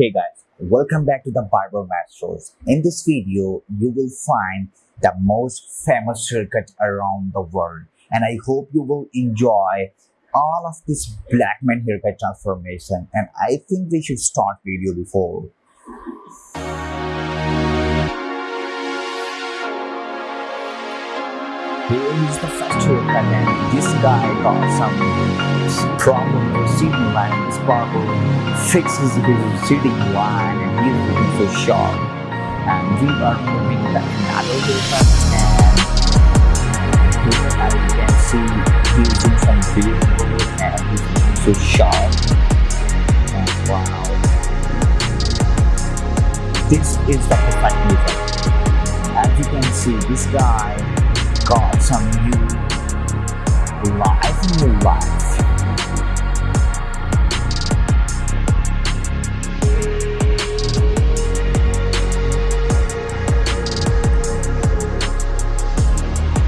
Hey guys, welcome back to the Barber Masters. In this video, you will find the most famous haircut around the world and I hope you will enjoy all of this black man haircut transformation and I think we should start video before. Haircut and this guy got some problem with seating line. This barber fixes his seating line and he's looking so sharp. And we are moving to another haircut and here as you can see he's doing some work and he's so sharp. And wow. This is the perfect haircut. As you can see this guy got some new life, new life.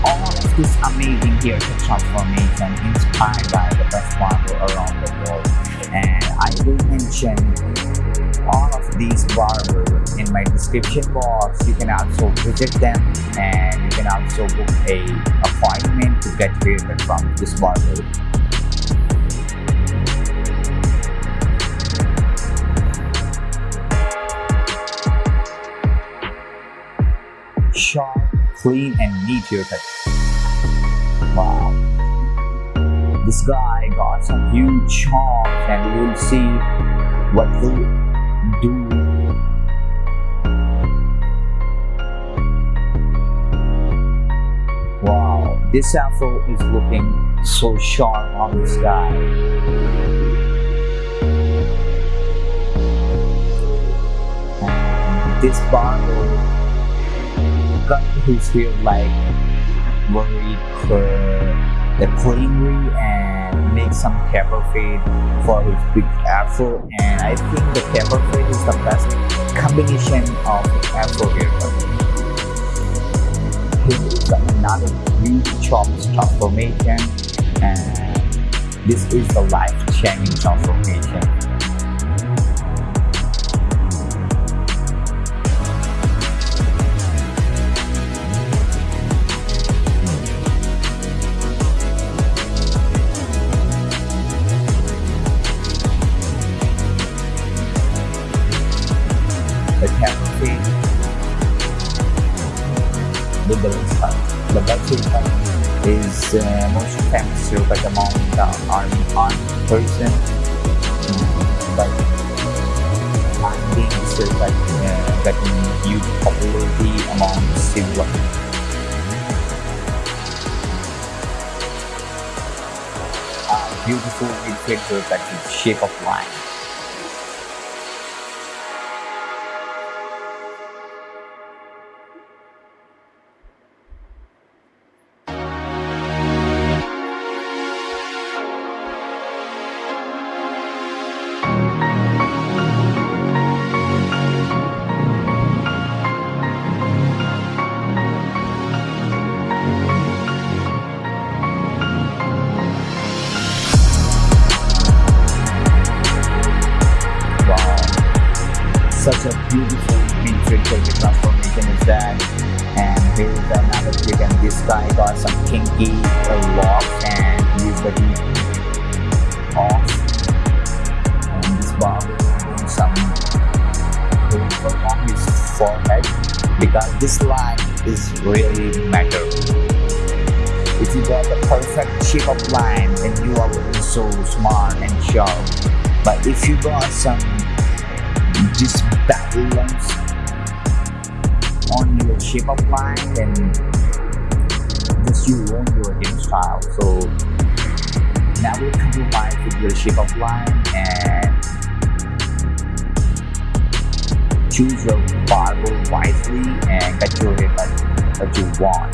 All of this amazing haircut transformation inspired by the best barber around the world. And I will mention all of these barbers in my description box. You can also visit them and you can also book a appointment to get haircut from this barber. Sharp, clean, and neat haircut. Wow. This guy got some huge chops and we'll see what do Wow, this afro is looking so sharp on this guy. This barber cut his hair like very uh, the cleanly and make some taper fade for his big afro and I think the taper fade is the best combination of afro. Here is another huge chops transformation and this is the life-changing transformation. Famous haircut among the army army person. Mm, But I think this haircut uh, getting huge popularity among civil. Uh, beautiful mid-fade haircut with shape of line. Beautiful mid-fade transformation is that. And here is another trick and this guy got some kinky locks and he's getting off. And this barber doing some on his forehead because this line is really matter. If you got the perfect shape of line then you are looking so smart and sharp. But if you got some just balance on your shape of line, then just you ruin your hairstyle. So never compromise with your shape of line and choose your barber wisely and get your haircut that you want.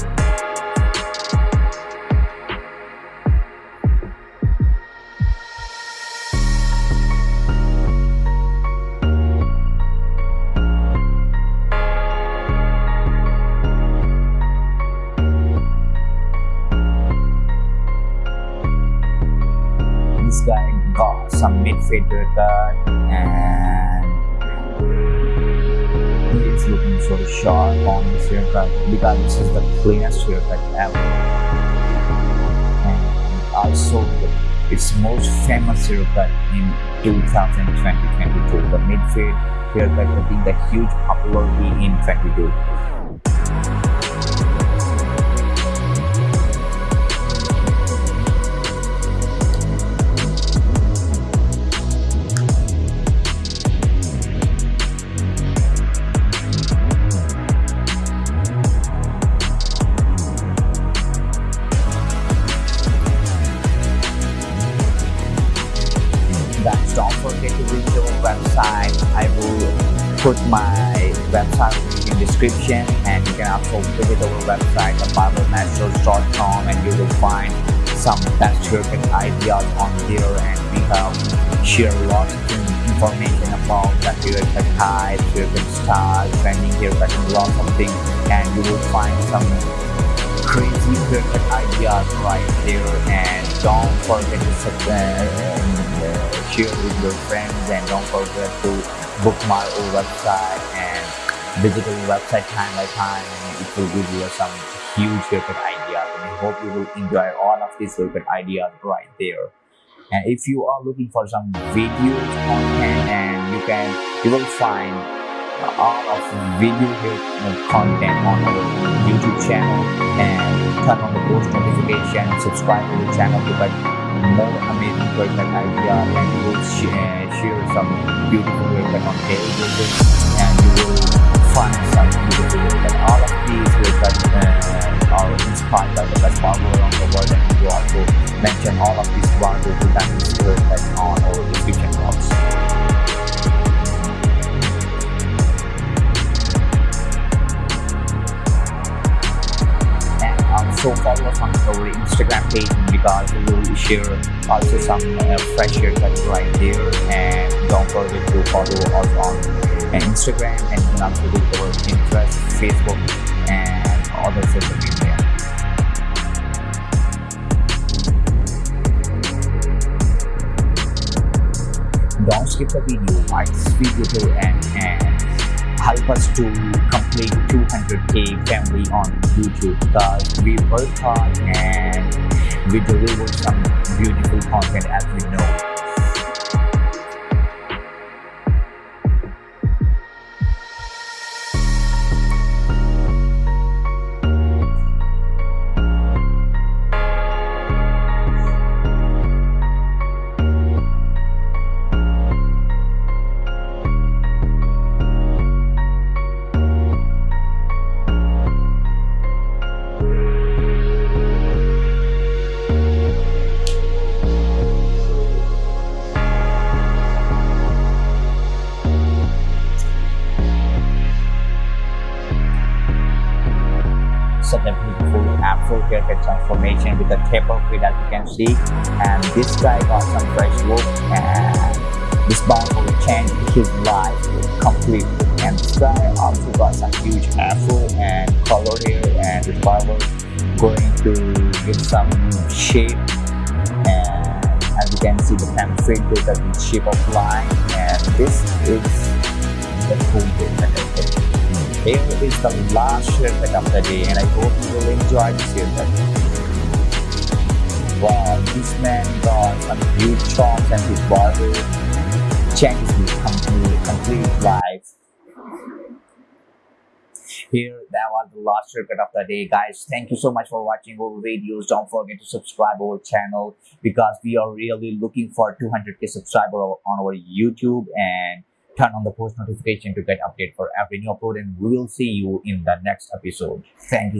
some mid-fader cut and he's looking sort of sharp on this haircut because this is the cleanest haircut ever. And also its most famous haircut in 2020-2022 the mid-fade haircut having the huge popularity in 22 description and you can also visit our website thebarbermasters.com and you will find some best haircut ideas on there and we have share lots of information about the haircut type haircut style trending haircut and lots of things and you will find some crazy haircut ideas right there and don't forget to subscribe and uh, share with your friends and don't forget to bookmark our website and visit our website time by time and it will give you some huge haircut ideas and I hope you will enjoy all of these haircut ideas right there. And if you are looking for some video content and you can you will find all of video content on our YouTube channel. And turn on the post notification subscribe to the channel to get more amazing haircut ideas and you will share, share some beautiful haircut on daily basis and you will some beautiful haircut. All of these haircuts uh, are inspired by the best barber around the world and we also mention all of these barbers who this on our description box. also share also some uh, fresh haircuts right there and don't forget to follow us on uh, Instagram and visit our Pinterest, Facebook and other social media. Don't skip the video, like this video to end and help us to complete 200k family on YouTube because we work hard and we deliver some beautiful content as we know. Afro haircut transformation with the taper fade as you can see. And this guy got some fresh look and this bond will change his life completely. And this guy also got some huge afro and color here and this barber going to give some shape. And as you can see the template with the shape of line. And this is the cool bit here is the last haircut of the day and I hope you will enjoy this haircut. Wow, this man got some huge chops and his barber changed his complete, complete life. Here, that was the last haircut of the day, guys. Thank you so much for watching our videos. Don't forget to subscribe our channel because we are really looking for 200k subscriber on our YouTube and turn on the post notification to get update for every new upload and we will see you in the next episode. Thank you